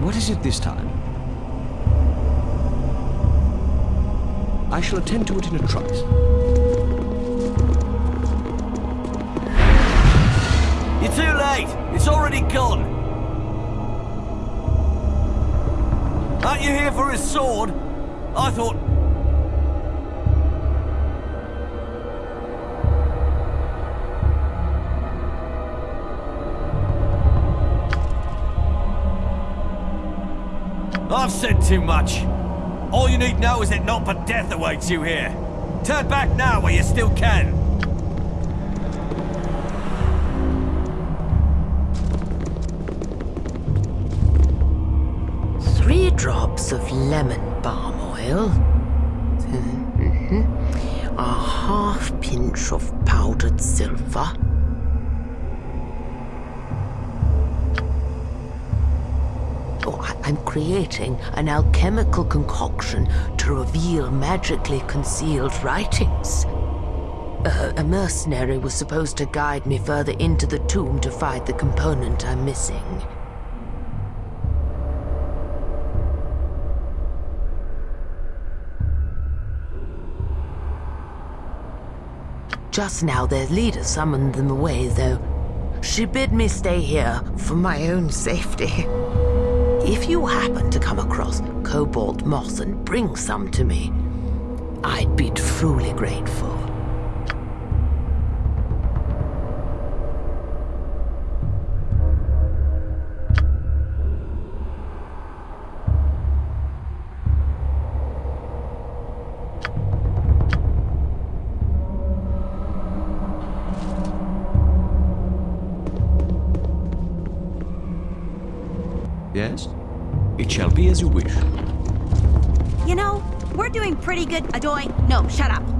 What is it this time? I shall attend to it in a trice. You're too late. It's already gone. Aren't you here for his sword? I thought... I've said too much. All you need know is that not but death awaits you here. Turn back now while you still can. Three drops of lemon balm oil. Mhm. A half pinch of powdered silver. Creating an alchemical concoction to reveal magically concealed writings. A mercenary was supposed to guide me further into the tomb to find the component I'm missing. Just now their leader summoned them away, though. She bid me stay here for my own safety. If you happen to come across cobalt moss and bring some to me, I'd be truly grateful. Yes? It shall be as you wish. You know, we're doing pretty good. Adoy, no, shut up.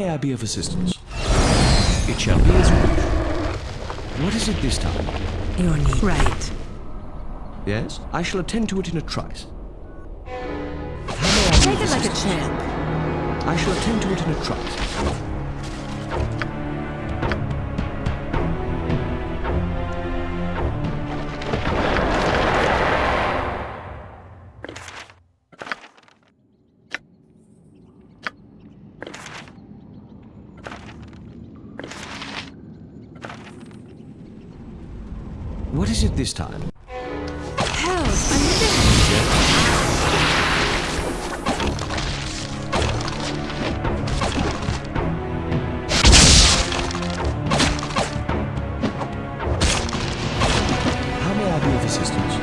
May I be of assistance? It shall be as you wish. What is it this time? Your need. Right. Yes? I shall attend to it in a trice. How may I Take of it like a champ. I shall attend to it in a trice. Of assistance?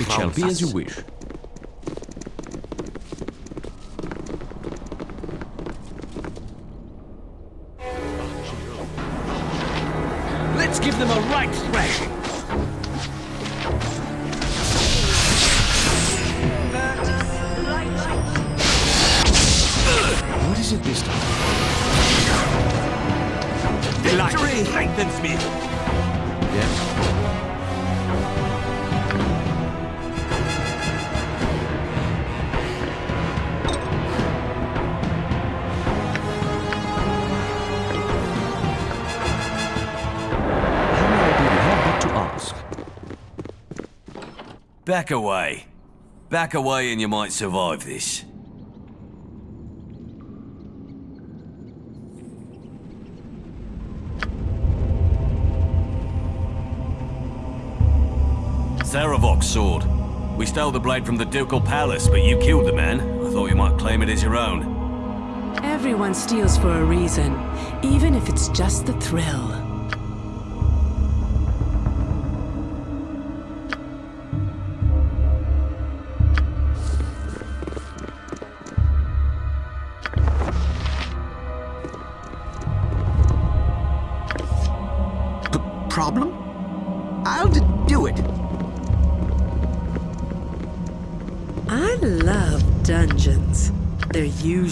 It shall be as you wish. Let's give them a right thrashing. What is it this time? Victory lengthens me. Back away. Back away and you might survive this. Sarevok's sword. We stole the blade from the Ducal Palace, but you killed the man. I thought you might claim it as your own. Everyone steals for a reason, even if it's just the thrill.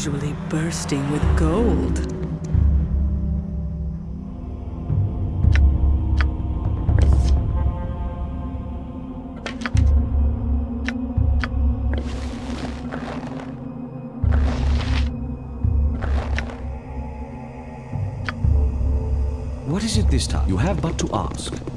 Usually bursting with gold. What is it this time? You have but to ask.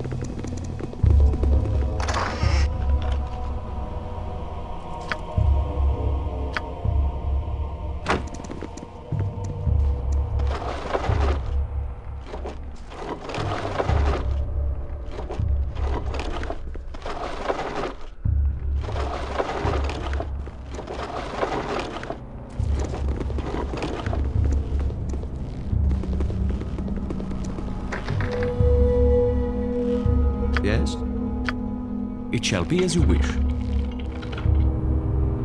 Shall be as you wish.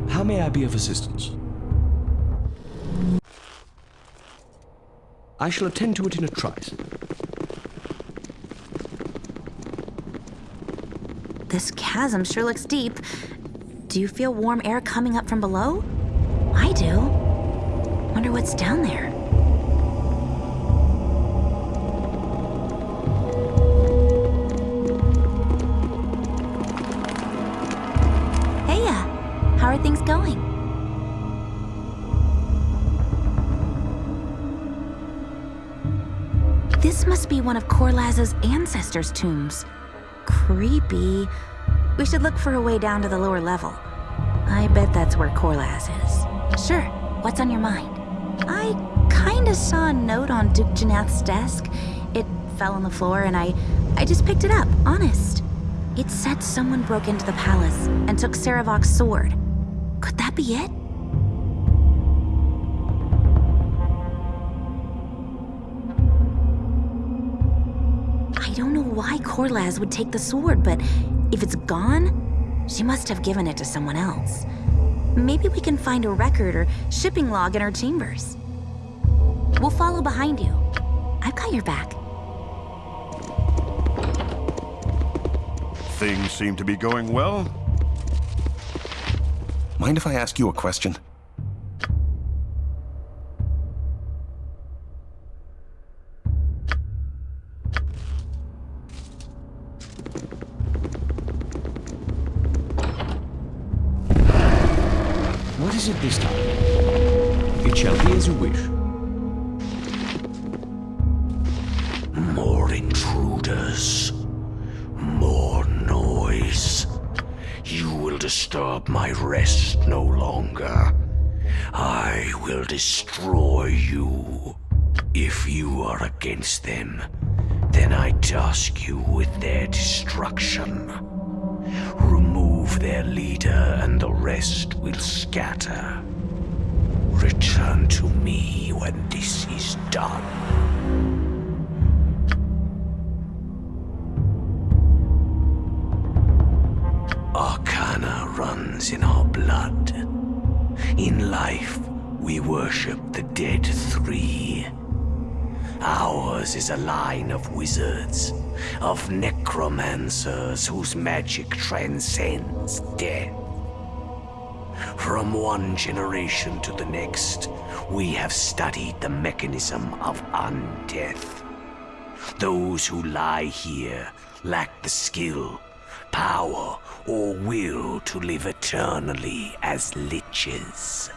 How may I be of assistance? I shall attend to it in a trice. This chasm sure looks deep. Do you feel warm air coming up from below? I do. Wonder what's down there. Of ancestors' tombs. Creepy. We should look for a way down to the lower level. I bet that's where Korlasz is. Sure, what's on your mind? I kinda saw a note on Duke Jannath's desk. It fell on the floor and I, I just picked it up, honest. It said someone broke into the palace and took Sarevok's sword. Could that be it? Know would take the sword, but if it's gone, she must have given it to someone else. Maybe we can find a record or shipping log in her chambers. We'll follow behind you. I've got your back. Things seem to be going well. Mind if I ask you a question? Destruction. Remove their leader and the rest will scatter. Return to me when this is done. Arcana runs in our blood. In life, we worship the dead three. Ours is a line of wizards, of necromancers whose magic transcends death. From one generation to the next, we have studied the mechanism of undeath. Those who lie here lack the skill, power, or will to live eternally as liches.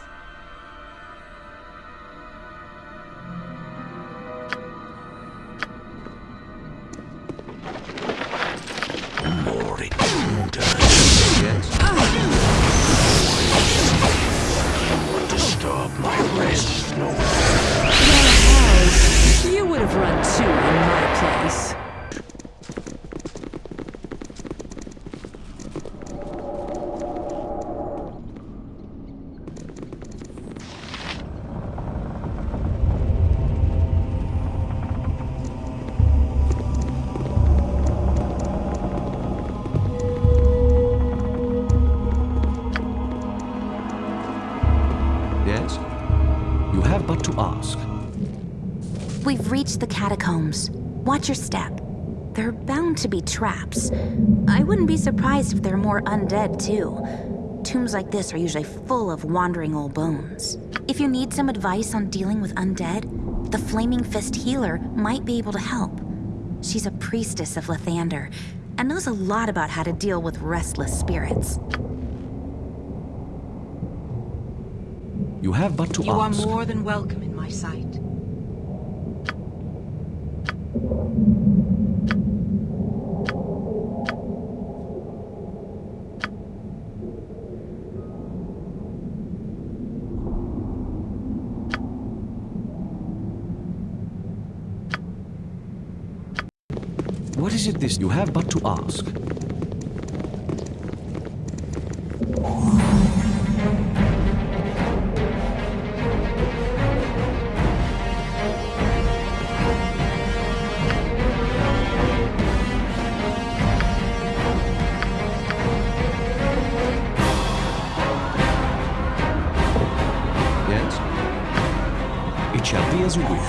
But to ask. We've reached the catacombs. Watch your step. They're bound to be traps. I wouldn't be surprised if they're more undead, too. Tombs like this are usually full of wandering old bones. If you need some advice on dealing with undead, the Flaming Fist healer might be able to help. She's a priestess of Lathander and knows a lot about how to deal with restless spirits. You have but to You are more than welcome in my sight. What is it this you have but to ask? Yes? It shall be as you wish.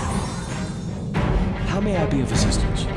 How may I be of assistance?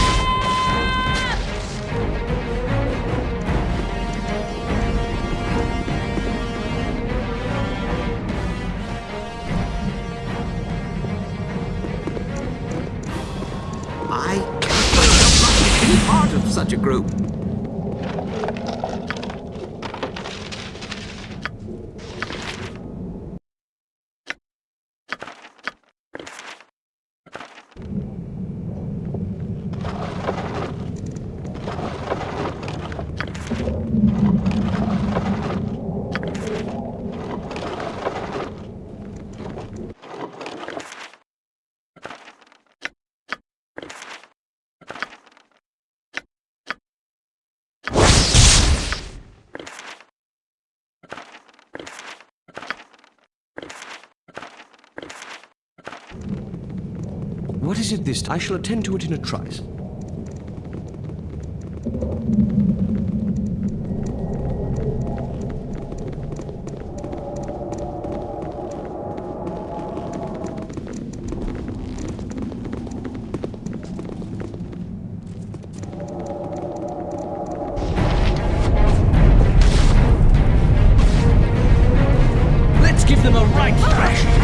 What is it this I shall attend to it in a trice. Let's give them a right thrash!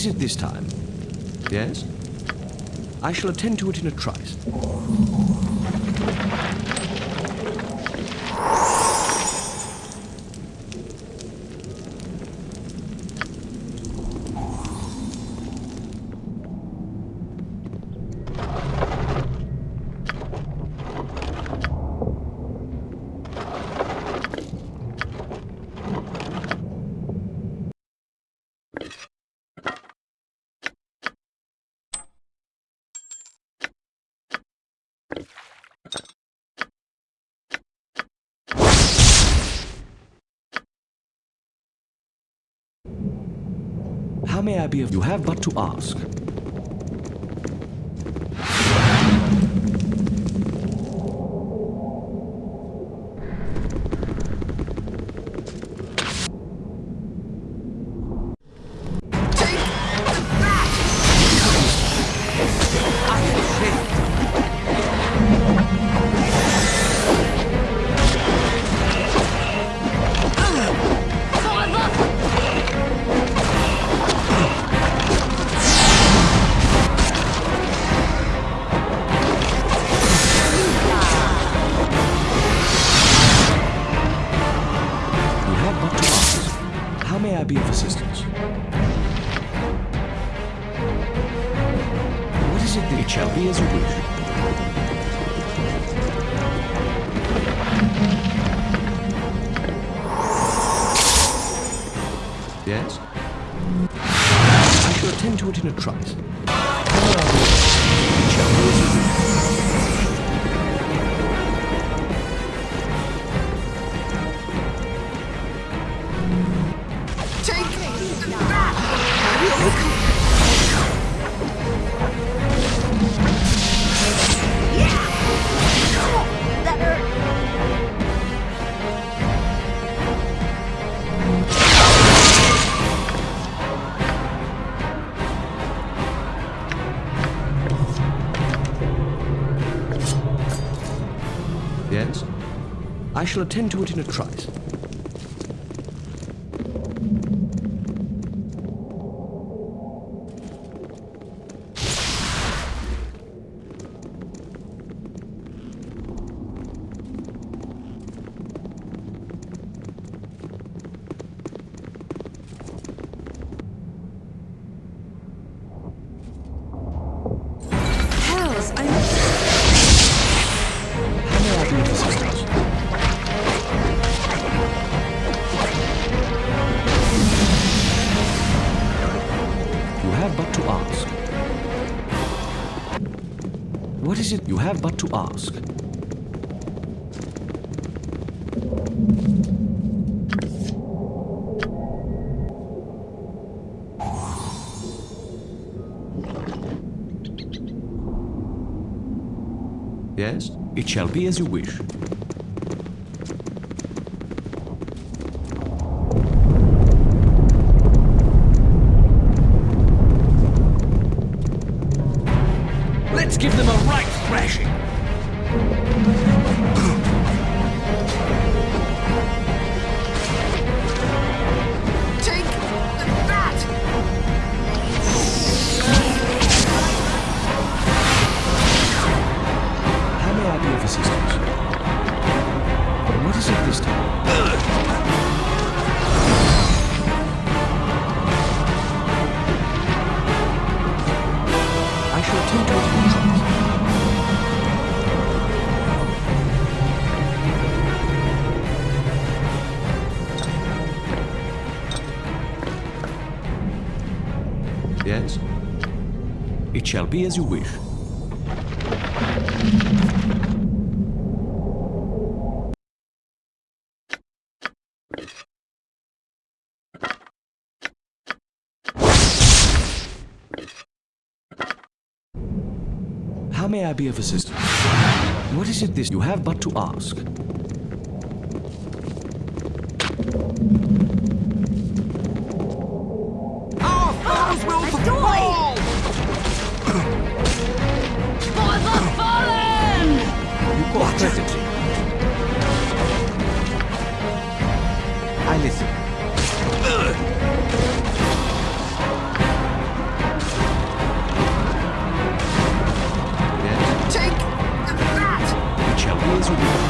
Is it this time? Yes? I shall attend to it in a trice. may I be of... you have but to ask. shall attend to it in a trice. have but to ask. Yes, it shall be as you wish. shall be as you wish. How may I be of assistance? What is it this you have but to ask? strategy. I listen. Take that! The challenge will be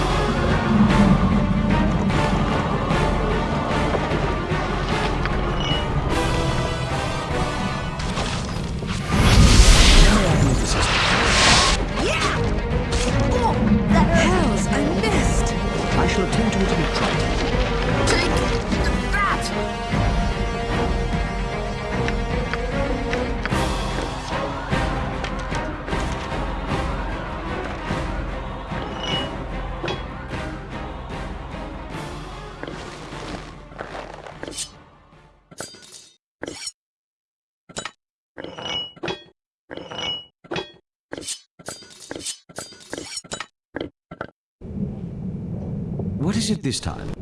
it this time?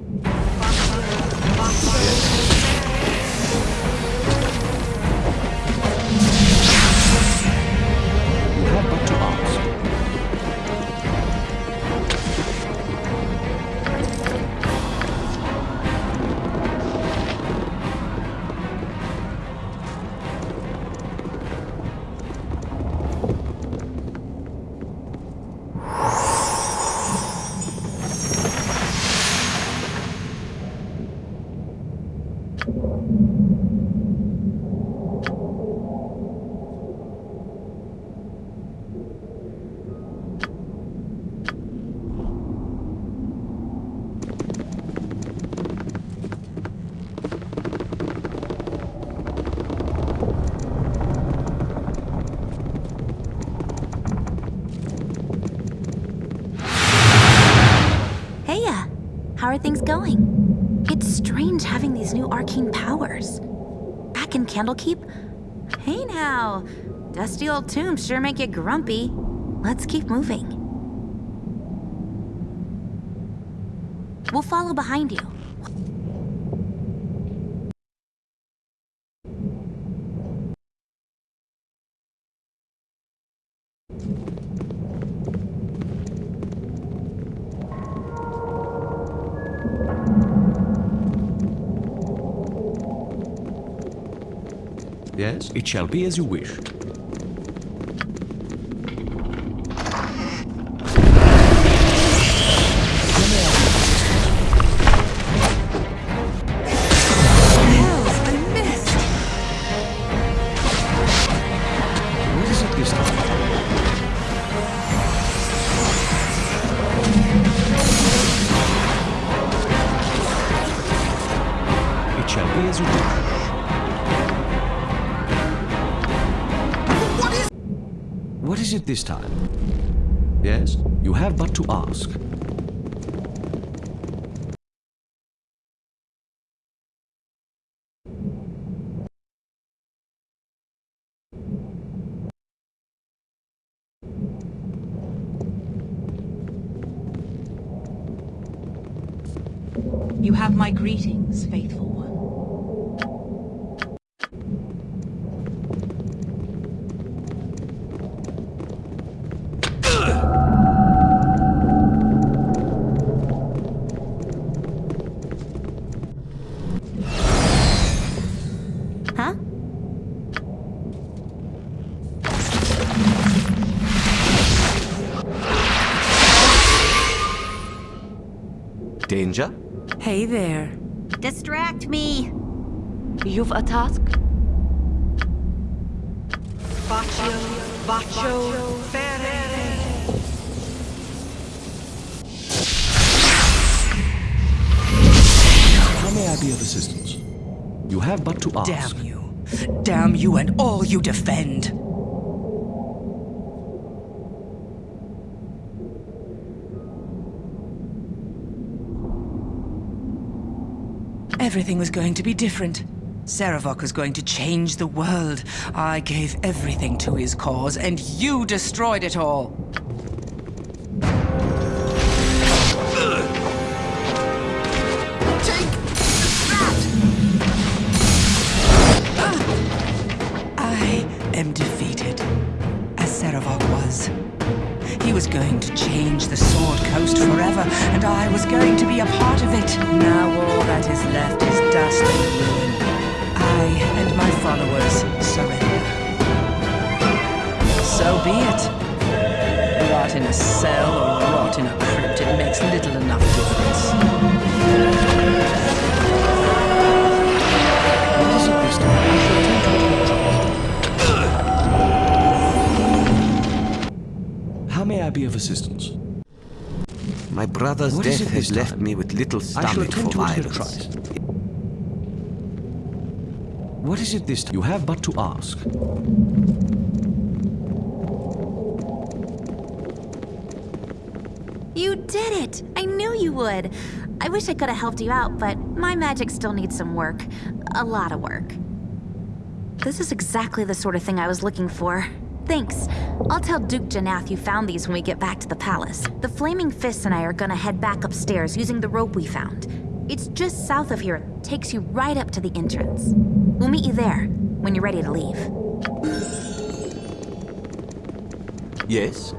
Are things going? It's strange having these new arcane powers. Back in Candlekeep? Hey now, dusty old tombs sure make you grumpy. Let's keep moving. We'll follow behind you. Yes, it shall be as you wish. You have my greetings, faithful one. Huh? Danger? Hey there. Distract me. You've a task? Baccio, Baccio, Fere. How may I be of assistance? You have but to ask. Damn you. Damn you and all you defend. Everything was going to be different. Sarevok was going to change the world. I gave everything to his cause, and you destroyed it all. So be it. Rot in a cell or rot in a crypt, it makes little enough difference. What is it this time? I shall attend to it. How may I be of assistance? My brother's What is death has left time? me with little I shall stomach attend for to it in violence. What is it this time? You have but to ask. You did it! I knew you would. I wish I could have helped you out, but my magic still needs some work. A lot of work. This is exactly the sort of thing I was looking for. Thanks. I'll tell Duke Jannath you found these when we get back to the palace. The Flaming Fists and I are gonna head back upstairs using the rope we found. It's just south of here, takes you right up to the entrance. We'll meet you there when you're ready to leave. Yes?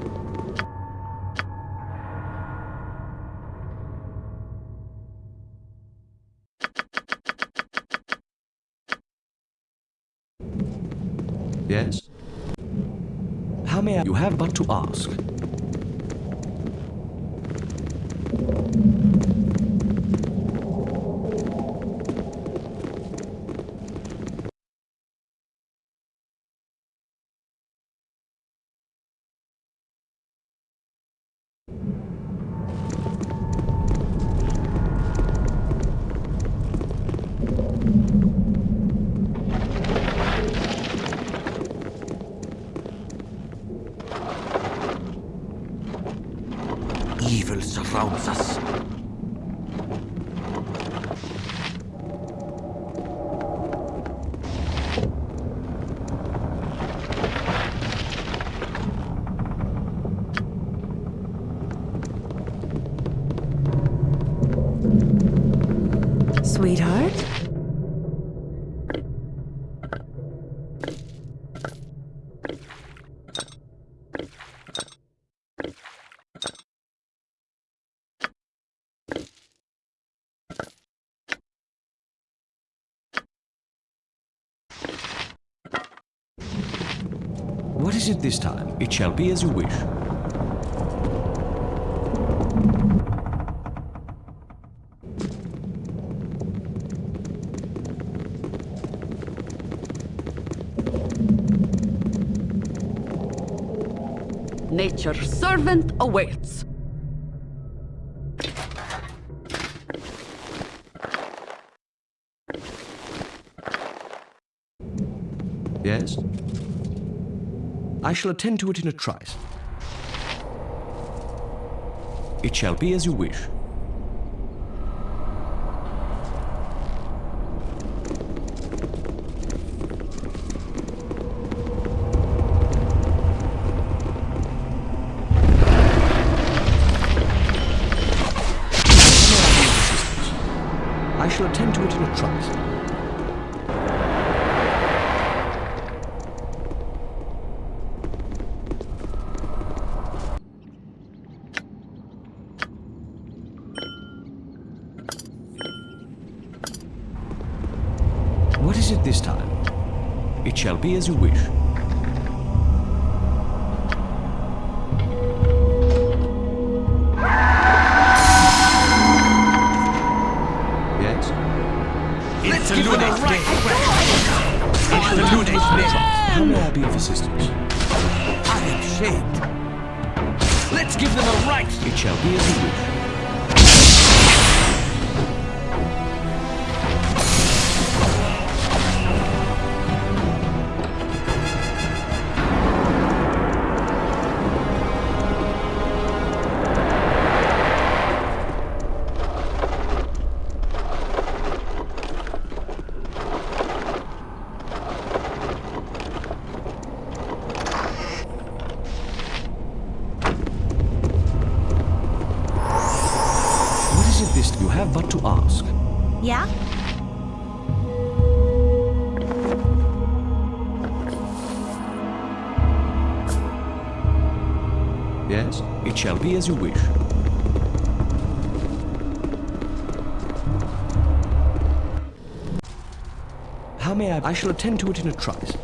Yes? How may I? You have but to ask. Evil surrounds us. Sweetheart? What is it this time? It shall be as you wish. Nature's servant awaits. I shall attend to it in a trice. It shall be as you wish. As you wish. Yes? Let's give them a right How may I be of assistance? I am shamed. Let's give them a right. It shall be as you wish. I? Shall attend to it in a trice.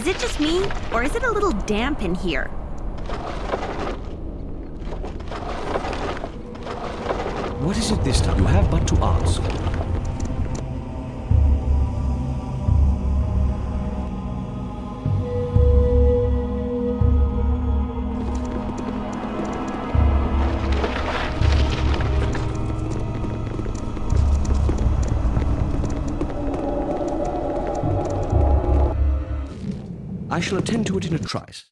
Is it just me, or is it a little damp in here? What is it this time? You have but to ask. I shall attend to it in a trice.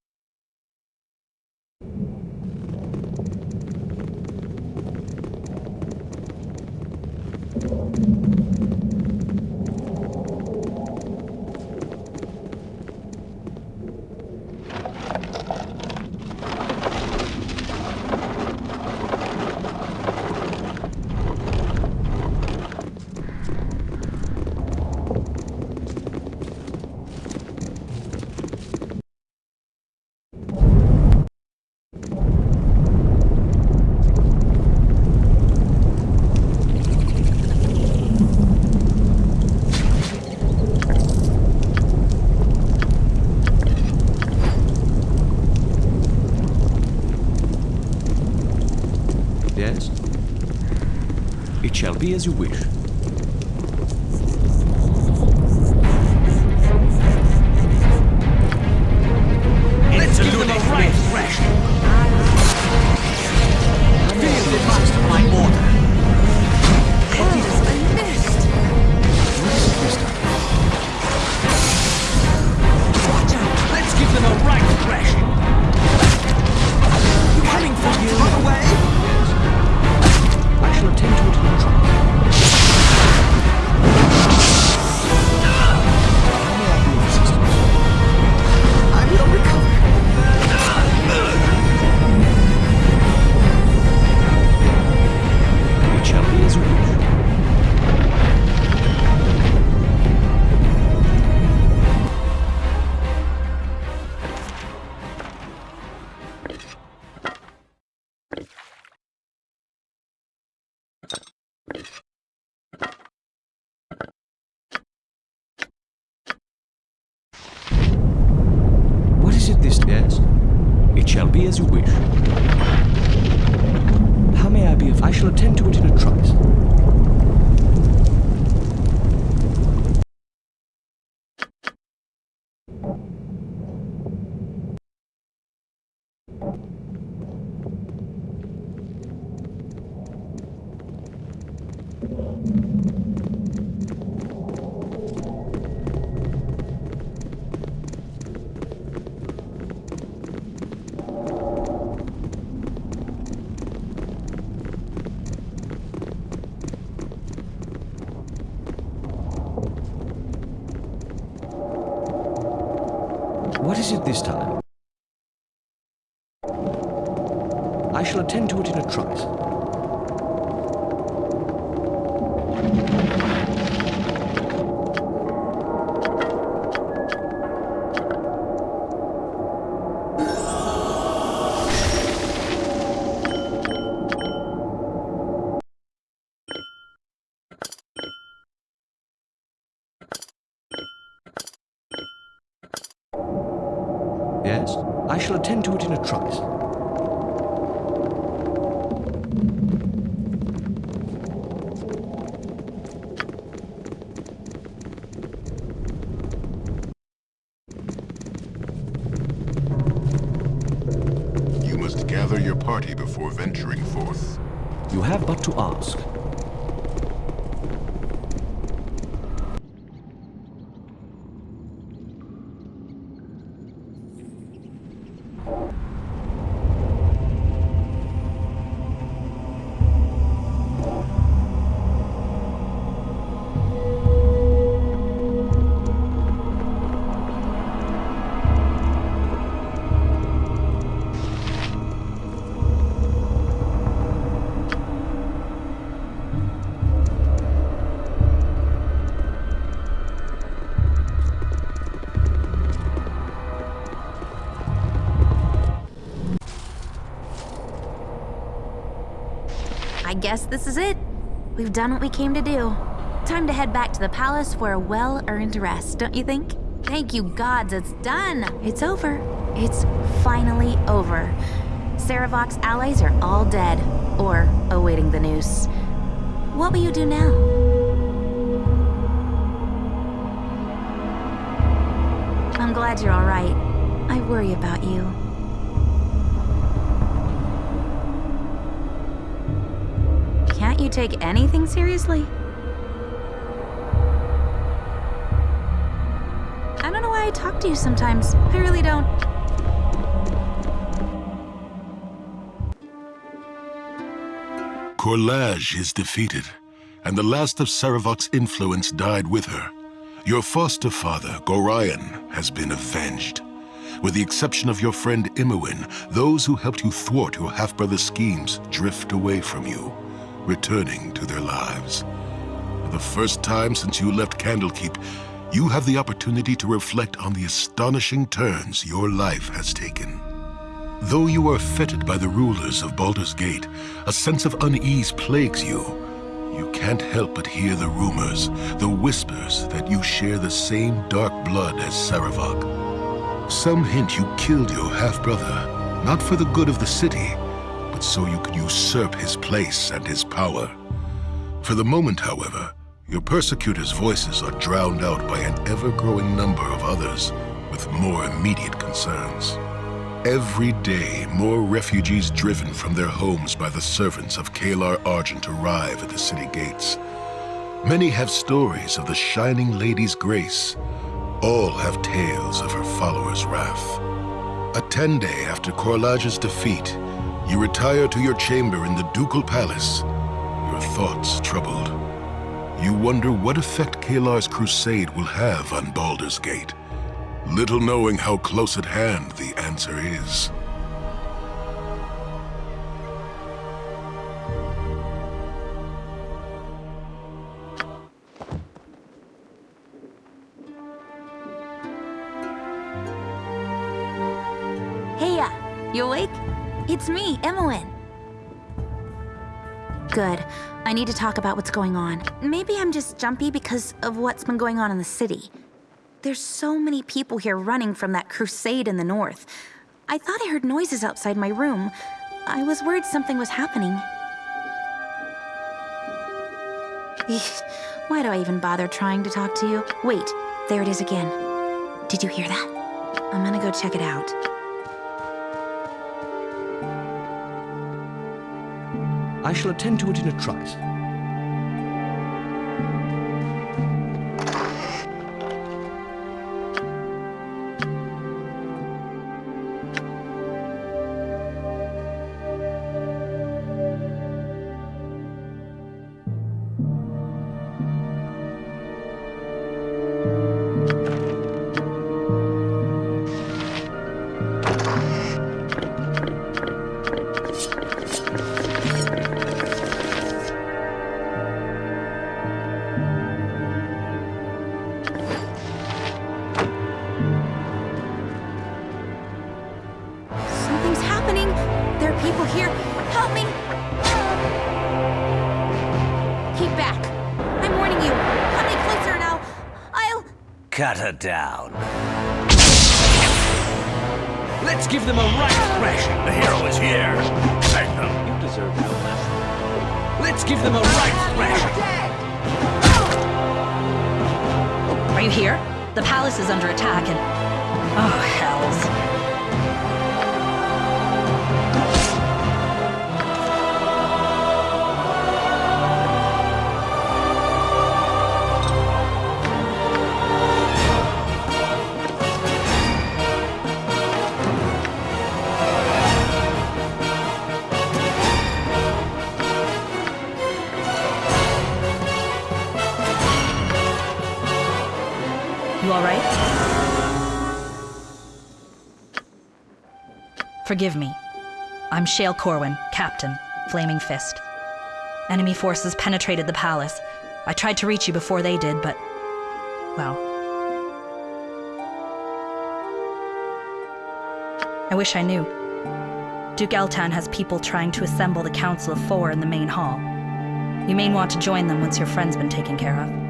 as you wish. shall attend to it in a trice. guess this is it. We've done what we came to do. Time to head back to the palace for a well-earned rest, don't you think? Thank you gods, it's done! It's over. It's finally over. Sarevok's allies are all dead, or awaiting the noose. What will you do now? I'm glad you're all right. I worry about you. Take anything seriously? I don't know why I talk to you sometimes. I really don't. Korlasz is defeated, and the last of Sarevok's influence died with her. Your foster father, Gorion, has been avenged. With the exception of your friend Imoen, those who helped you thwart your half-brother's schemes drift away from you, returning to their lives. For the first time since you left Candlekeep, you have the opportunity to reflect on the astonishing turns your life has taken. Though you are fettered by the rulers of Baldur's Gate, a sense of unease plagues you. You can't help but hear the rumors, the whispers that you share the same dark blood as Sarevok. Some hint you killed your half-brother, not for the good of the city, so you can usurp his place and his power. For the moment, however, your persecutors' voices are drowned out by an ever-growing number of others with more immediate concerns. Every day, more refugees driven from their homes by the servants of Caelar Argent arrive at the city gates. Many have stories of the Shining Lady's grace. All have tales of her followers' wrath. A ten day after Korlasz's defeat, you retire to your chamber in the Ducal Palace, your thoughts troubled. You wonder what effect Caelar's crusade will have on Baldur's Gate. Little knowing how close at hand the answer is. It's me, Imoen. Good. I need to talk about what's going on. Maybe I'm just jumpy because of what's been going on in the city. There's so many people here running from that crusade in the north. I thought I heard noises outside my room. I was worried something was happening. Why do I even bother trying to talk to you? Wait, there it is again. Did you hear that? I'm gonna go check it out. I shall attend to it in a trice. Cut her down. Let's give them a right thrashing. The hero is here. Bang them. You deserve no less. Let's give them a right thrashing. Oh. Are you here? The palace is under attack and... Oh, hells. Forgive me. I'm Schael Corwin, Captain, Flaming Fist. Enemy forces penetrated the palace. I tried to reach you before they did, but. well. I wish I knew. Duke Eltan has people trying to assemble the Council of Four in the main hall. You may want to join them once your friend's been taken care of.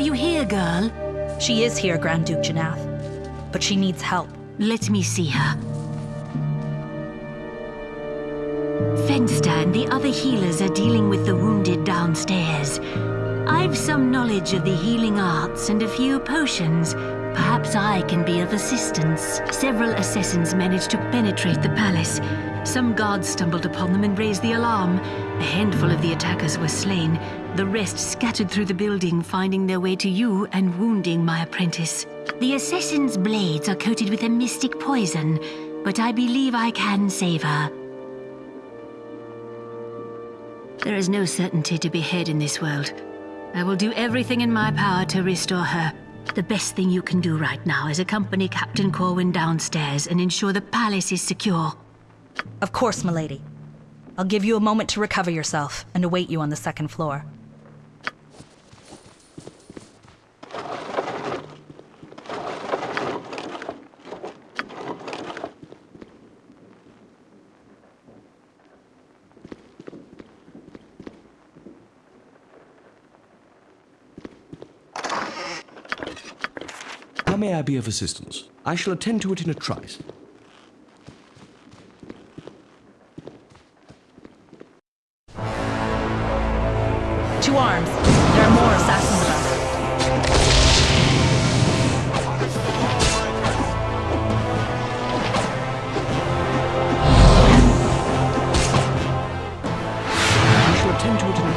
You here, girl? She is here, Grand Duke Jannath, but she needs help. Let me see her. Fenster and the other healers are dealing with the wounded downstairs. I've some knowledge of the healing arts and a few potions. Perhaps I can be of assistance. Several assassins managed to penetrate the palace. Some guards stumbled upon them and raised the alarm. A handful of the attackers were slain. The rest scattered through the building, finding their way to you and wounding my apprentice. The assassin's blades are coated with a mystic poison, but I believe I can save her. There is no certainty to be had in this world. I will do everything in my power to restore her. The best thing you can do right now is accompany Captain Corwin downstairs and ensure the palace is secure. Of course, milady. I'll give you a moment to recover yourself and await you on the second floor. Be of assistance? I shall attend to it in a trice. To arms. There are more assassins about. I shall attend to it in a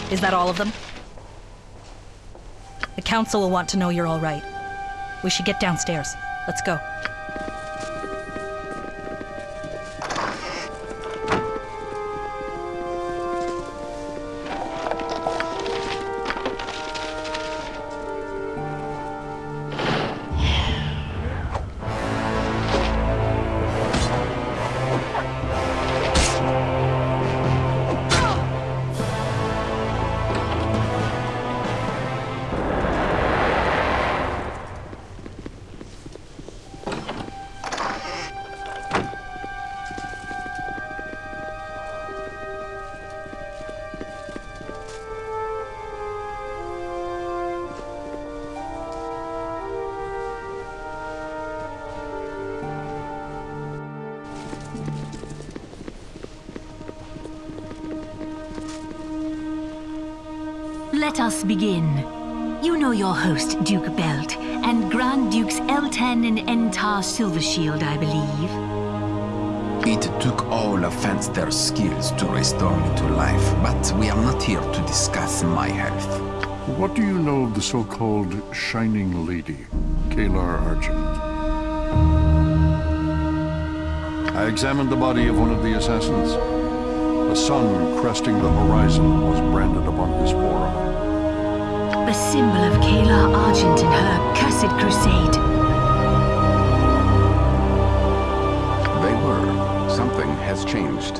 trice. Is that all of them? Council will want to know you're all right. We should get downstairs. Let's go. Let us begin. You know your host, Duke Belt, and Grand Dukes Eltan and Entar Silvershield, I believe. It took all of Fenster's skills to restore me to life, but we are not here to discuss my health. What do you know of the so-called Shining Lady, Caelar Argent? I examined the body of one of the assassins. A sun cresting the horizon was branded upon his forearm. A symbol of Caelar Argent in her cursed crusade. They were. Something has changed.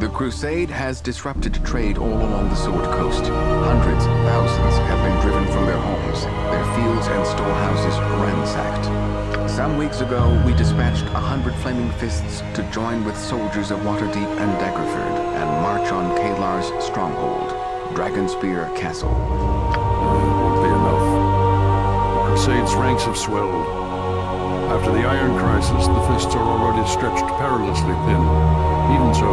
The Crusade has disrupted trade all along the Sword Coast. Hundreds, thousands have been driven from their homes, their fields and storehouses ransacked. Some weeks ago, we dispatched a hundred Flaming Fists to join with soldiers of Waterdeep and Daggerford and march on Caelar's stronghold, Dragonspear Castle. Be enough. The Crusade's ranks have swelled. After the Iron Crisis, the Fists are already stretched perilously thin. Even so,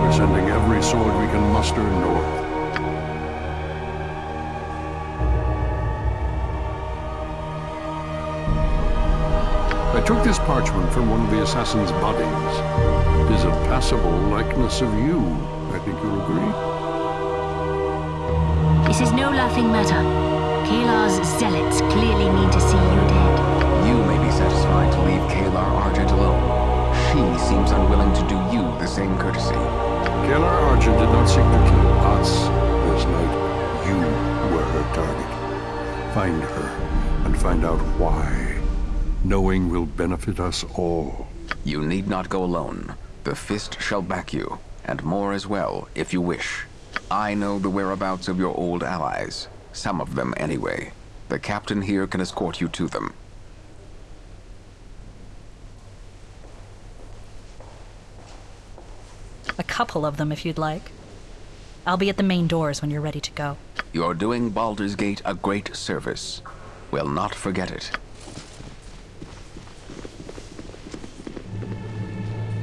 we're sending every sword we can muster north. I took this parchment from one of the assassin's bodies. It is a passable likeness of you. I think you'll agree. This is no laughing matter. Caelar's zealots clearly mean to see you dead. You may be satisfied to leave Caelar Argent alone. She seems unwilling to do you the same courtesy. Caelar Argent did not seek to kill us this night. You were her target. Find her and find out why. Knowing will benefit us all. You need not go alone. The Fist shall back you, and more as well, if you wish. I know the whereabouts of your old allies. Some of them, anyway. The captain here can escort you to them. A couple of them, if you'd like. I'll be at the main doors when you're ready to go. You're doing Baldur's Gate a great service. We'll not forget it.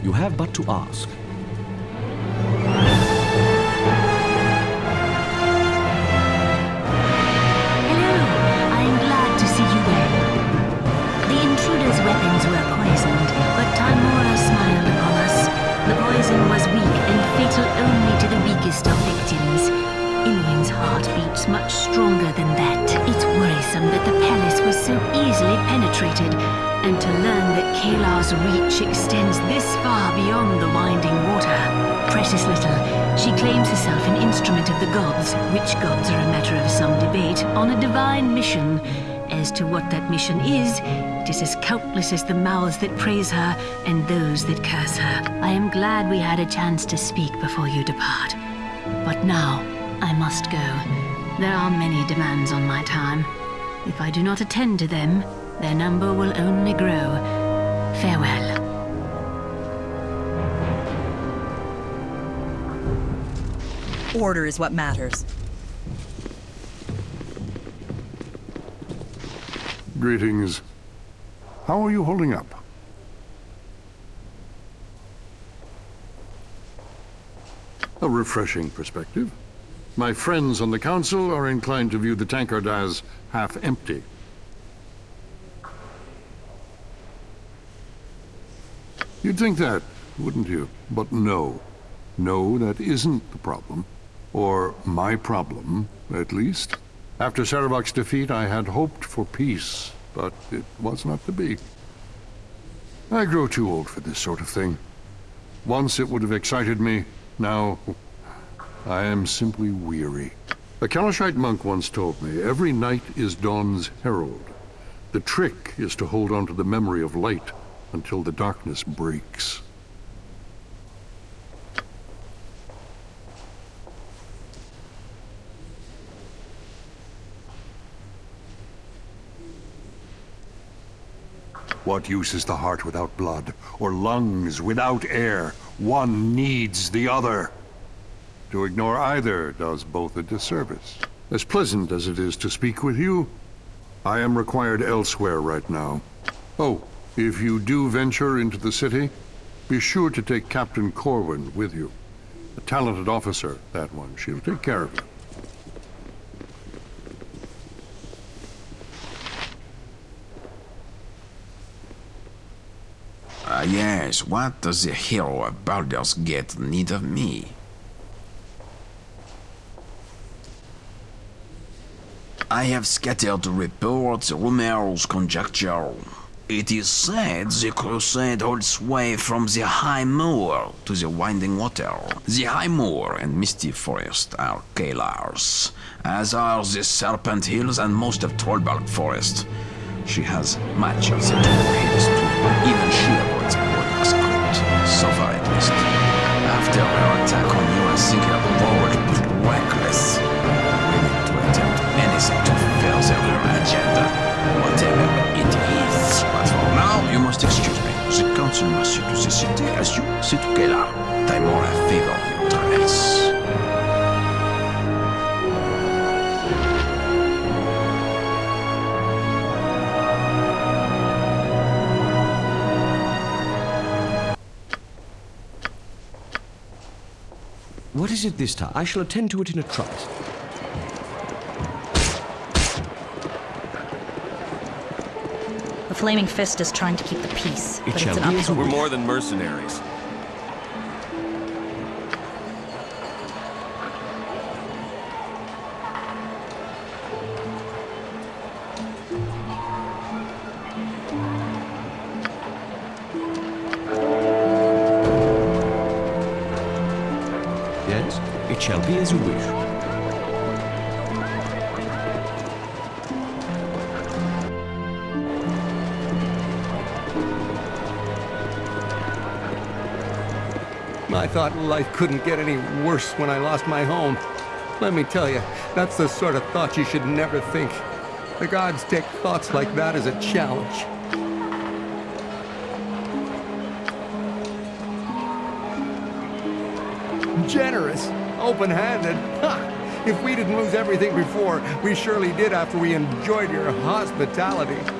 You have but to ask. So easily penetrated, and to learn that Caelar's reach extends this far beyond the winding water. Precious little, she claims herself an instrument of the gods, which gods are a matter of some debate, on a divine mission. As to what that mission is, it is as countless as the mouths that praise her and those that curse her. I am glad we had a chance to speak before you depart. But now, I must go. There are many demands on my time. If I do not attend to them, their number will only grow. Farewell. Order is what matters. Greetings. How are you holding up? A refreshing perspective. My friends on the Council are inclined to view the tankard as half empty. You'd think that, wouldn't you? But no. No, that isn't the problem. Or my problem, at least. After Sarevok's defeat, I had hoped for peace, but it was not to be. I grow too old for this sort of thing. Once it would have excited me, now I am simply weary. A Kalashite monk once told me, every night is dawn's herald. The trick is to hold on to the memory of light until the darkness breaks. What use is the heart without blood, or lungs without air? One needs the other. To ignore either does both a disservice. As pleasant as it is to speak with you, I am required elsewhere right now. Oh, if you do venture into the city, be sure to take Captain Corwin with you. A talented officer, that one. She'll take care of you. Ah, yes, what does the hero of Baldur's Gate need of me? I have scattered reports, rumors, conjecture. It is said the crusade holds sway from the High Moor to the Winding Water. The High Moor and Misty Forest are Caelar's, as are the Serpent Hills and most of Trollbark Forest. She has much of the Hills. Even she As you see to Caelar. Tymora favor your travels. What is it this time? I shall attend to it in a trice. Flaming Fist is trying to keep the peace, It but it's an be uphill you We're more than mercenaries. I thought life couldn't get any worse when I lost my home. Let me tell you, that's the sort of thought you should never think. The gods take thoughts like that as a challenge. Generous. open-handed. Ha! If we didn't lose everything before, we surely did after we enjoyed your hospitality.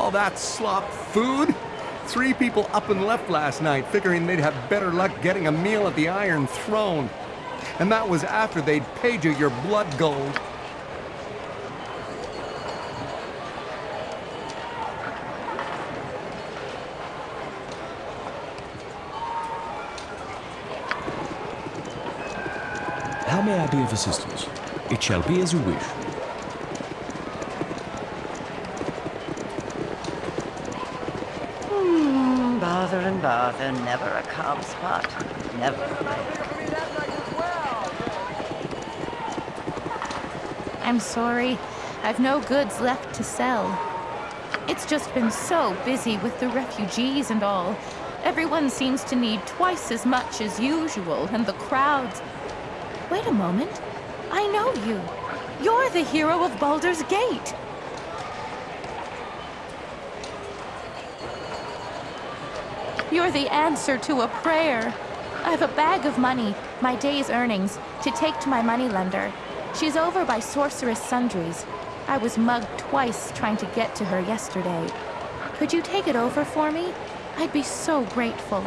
Call that slop food? Three people up and left last night, figuring they'd have better luck getting a meal at the Iron Throne. And that was after they'd paid you your blood gold. How may I be of assistance? It shall be as you wish. Hmm, and never a calm spot. Never. I'm sorry. I've no goods left to sell. It's just been so busy with the refugees and all. Everyone seems to need twice as much as usual, and the crowds. Wait a moment. I know you. You're the hero of Baldur's Gate. You're the answer to a prayer. I have a bag of money, my day's earnings, to take to my moneylender. She's over by Sorcerous Sundries. I was mugged twice trying to get to her yesterday. Could you take it over for me? I'd be so grateful.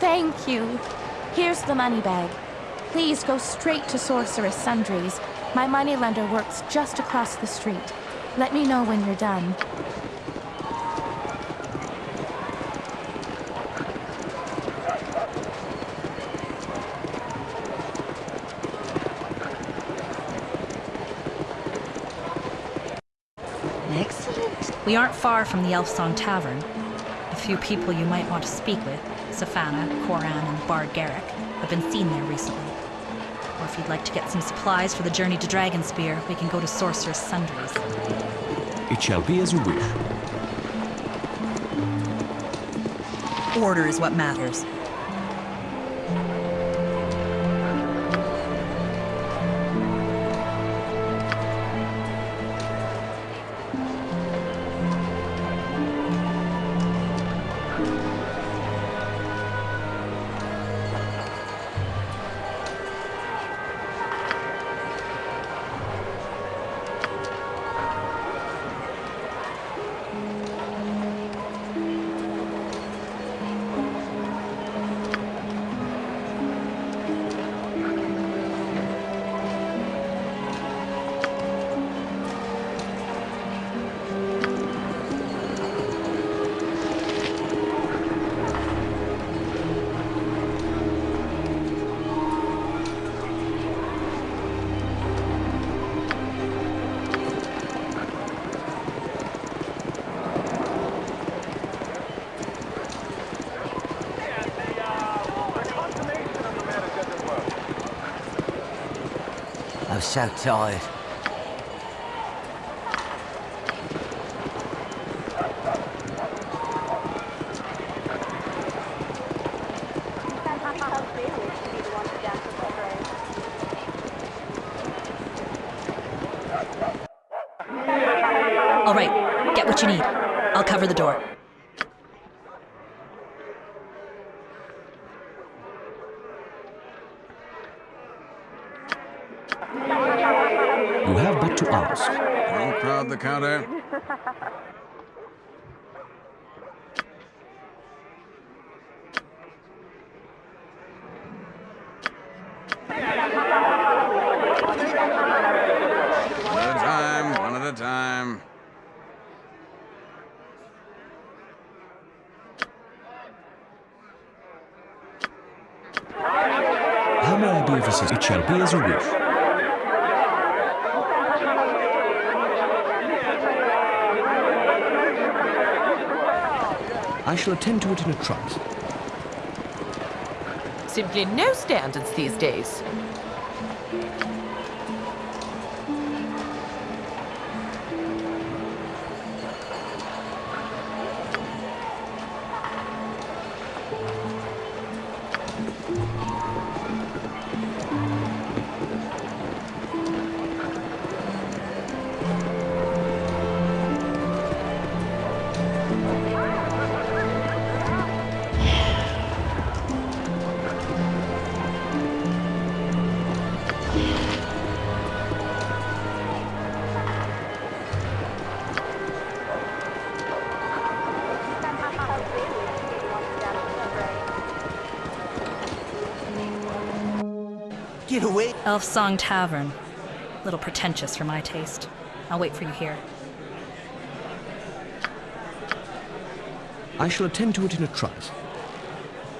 Thank you. Here's the money bag. Please go straight to Sorcerous Sundries. My moneylender works just across the street. Let me know when you're done. We aren't far from the Elfsong Tavern. A few people you might want to speak with, Safana, Coran, and Bard Garrick, have been seen there recently. Or if you'd like to get some supplies for the journey to Dragonspear, we can go to Sorcerous Sundries. It shall be as you wish. Order is what matters. So tired. All right, get what you need. I'll cover the door. You have but to ask. Don't crowd the counter. One at a time, one at a time. How may I be of as you wish. I shall attend to it in a trice. Simply no standards these days. Get away! Elfsong Tavern. A little pretentious for my taste. I'll wait for you here. I shall attend to it in a trice.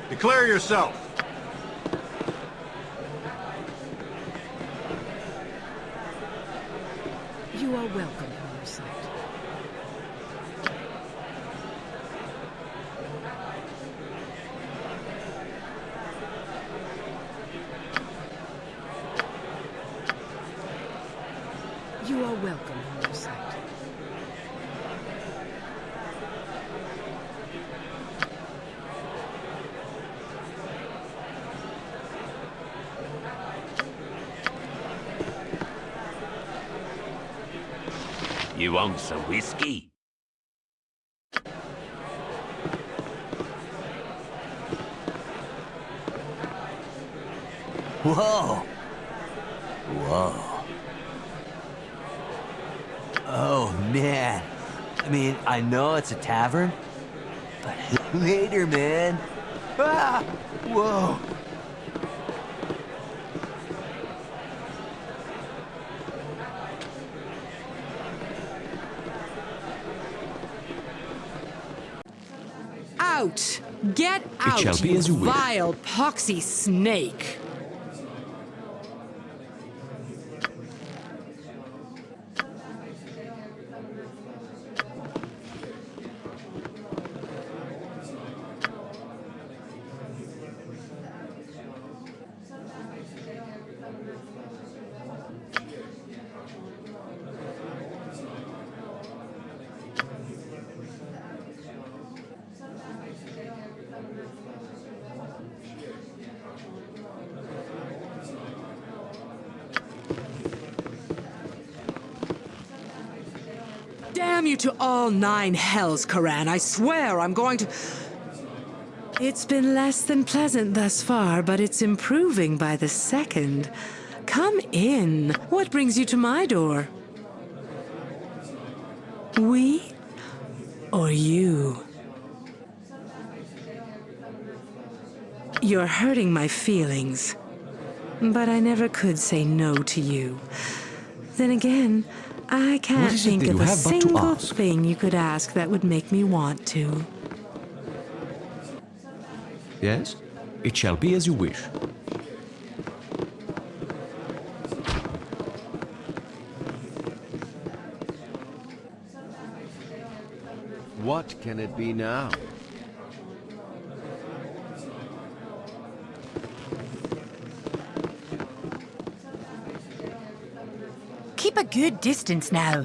Declare yourself. You are welcome in our sight. You are welcome in our sight. Some whiskey? Whoa! Whoa. Oh, man. I mean, I know it's a tavern, but later, man. Ah! Whoa! Out! Get out, shall be you as you wish. vile, poxy snake! Damn you to all nine hells, Coran. I swear I'm going to. It's been less than pleasant thus far, but it's improving by the second. Come in. What brings you to my door? We or you? You're hurting my feelings. But I never could say no to you. Then again, I can't What is it think of a have but to single thing you could ask that would make me want to. Yes? It shall be as you wish. What can it be now? Good distance now.